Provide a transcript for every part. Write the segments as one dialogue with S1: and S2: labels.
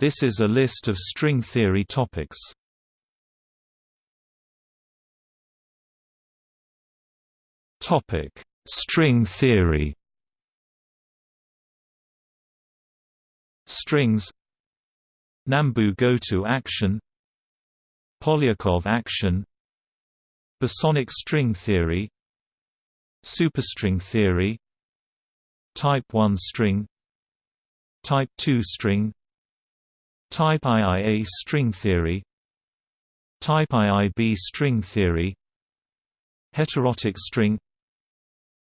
S1: This is a list of string theory topics. Topic: String theory. Strings. Nambu-Goto action. Polyakov action. Bosonic string theory. Superstring theory. Type 1 string. Type 2 string Type IIA string theory. Type IIB string theory. Heterotic string.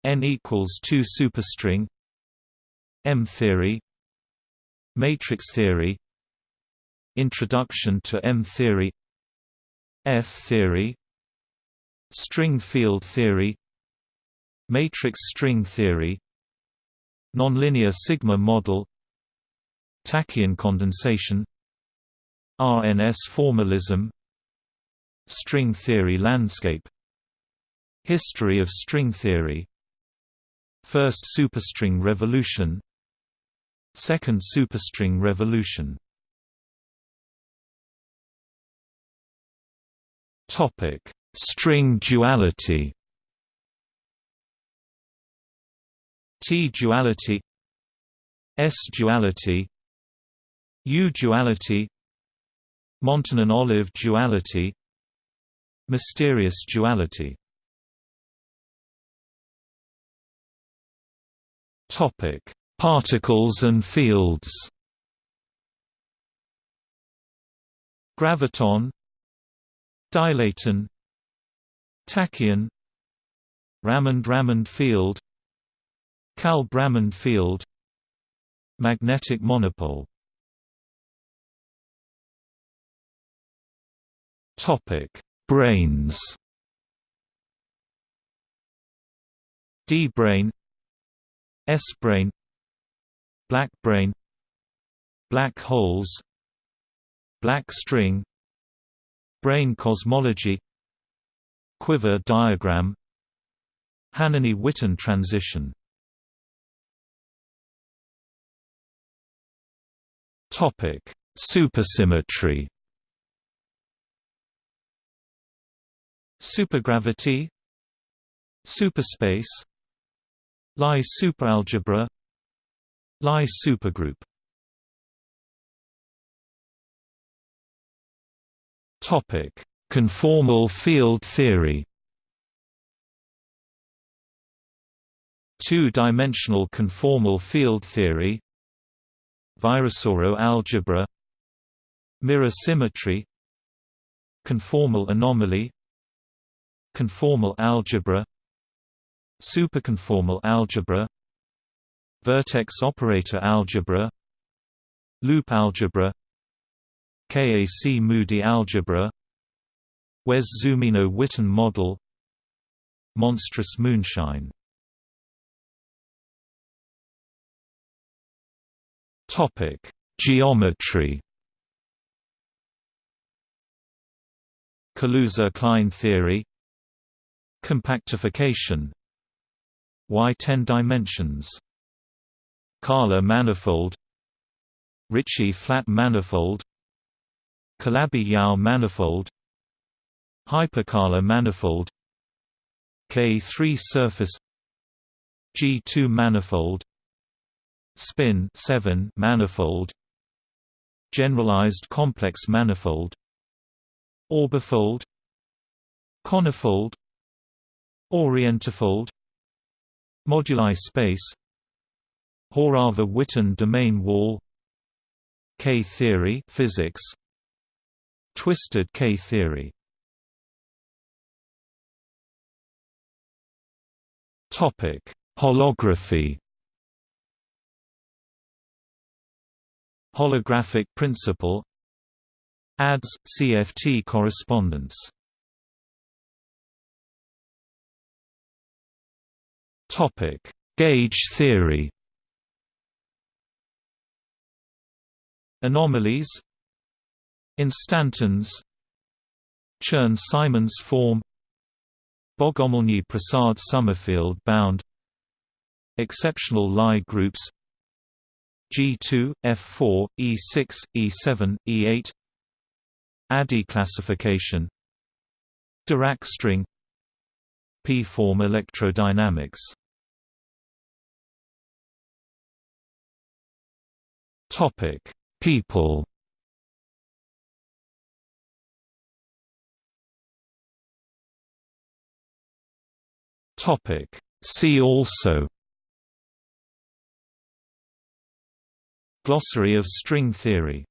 S1: N equals 2 superstring. M theory. Matrix theory. Introduction to M theory. F theory. String field theory. Matrix string theory. Nonlinear sigma model Tachyon condensation RNS formalism String theory landscape History of string theory First superstring revolution Second superstring revolution Topic: String duality. T-duality S-duality U-duality Montonen-Olive duality Mysterious duality Topic: Particles and fields. Graviton Dilaton Tachyon Ramond-Ramond field Kalb-Ramond field Magnetic monopole Topic: Branes. D-brane S-brane black brane black holes, black string, Brane cosmology, quiver diagram, Hanany-Witten transition. Topic: Supersymmetry. Supergravity Superspace Lie superalgebra Lie supergroup. Topic: Conformal field theory. Two-dimensional conformal field theory. Virasoro algebra. Mirror symmetry. Conformal anomaly Conformal algebra Superconformal algebra Vertex operator algebra Loop algebra KAC-Moody algebra Wess-Zumino-Witten model Monstrous moonshine Topic: Geometry. Kaluza-Klein theory. Compactification. Y10 dimensions. Kähler manifold. Ricci flat manifold. Calabi-Yau manifold. Hyperkähler manifold. K3 surface. G2 manifold spin 7 manifold generalized complex manifold orbifold conifold orientifold moduli space Horava-Witten domain wall K-theory physics twisted K-theory. Topic holography. Holographic principle. ADS – CFT correspondence Gauge theory. Anomalies. Instantons. Chern-Simons form. Bogomolny-Prasad Sommerfield bound. Exceptional Lie groups. G2, F4, E6, E7, E8 ADE classification Dirac string P-form electrodynamics Topic: People. Topic: See also. Glossary of string theory